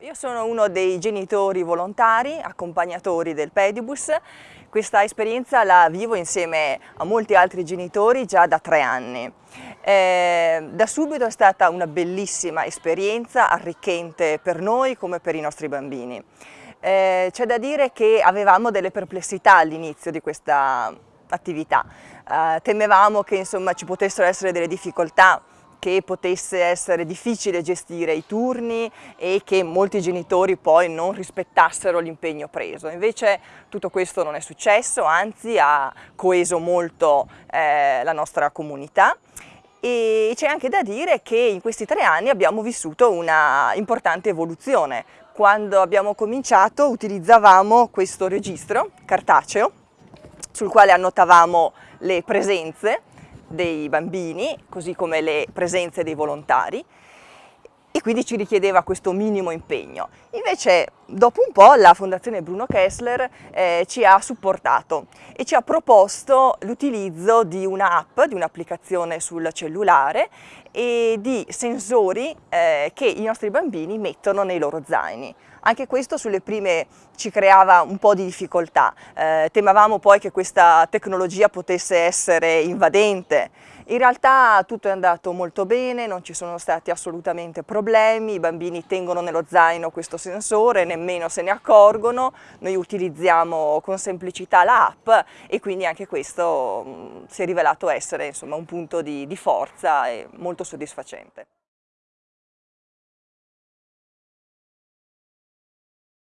Io sono uno dei genitori volontari, accompagnatori del Pedibus. Questa esperienza la vivo insieme a molti altri genitori già da tre anni. Eh, da subito è stata una bellissima esperienza, arricchente per noi come per i nostri bambini. Eh, C'è da dire che avevamo delle perplessità all'inizio di questa attività. Eh, temevamo che insomma, ci potessero essere delle difficoltà che potesse essere difficile gestire i turni e che molti genitori poi non rispettassero l'impegno preso. Invece tutto questo non è successo, anzi ha coeso molto eh, la nostra comunità e c'è anche da dire che in questi tre anni abbiamo vissuto una importante evoluzione. Quando abbiamo cominciato utilizzavamo questo registro cartaceo sul quale annotavamo le presenze dei bambini, così come le presenze dei volontari, quindi ci richiedeva questo minimo impegno. Invece dopo un po' la Fondazione Bruno Kessler eh, ci ha supportato e ci ha proposto l'utilizzo di un'app, di un'applicazione sul cellulare e di sensori eh, che i nostri bambini mettono nei loro zaini. Anche questo sulle prime ci creava un po' di difficoltà, eh, temevamo poi che questa tecnologia potesse essere invadente. In realtà tutto è andato molto bene, non ci sono stati assolutamente problemi, i bambini tengono nello zaino questo sensore, nemmeno se ne accorgono, noi utilizziamo con semplicità l'app e quindi anche questo mh, si è rivelato essere insomma, un punto di, di forza e molto soddisfacente.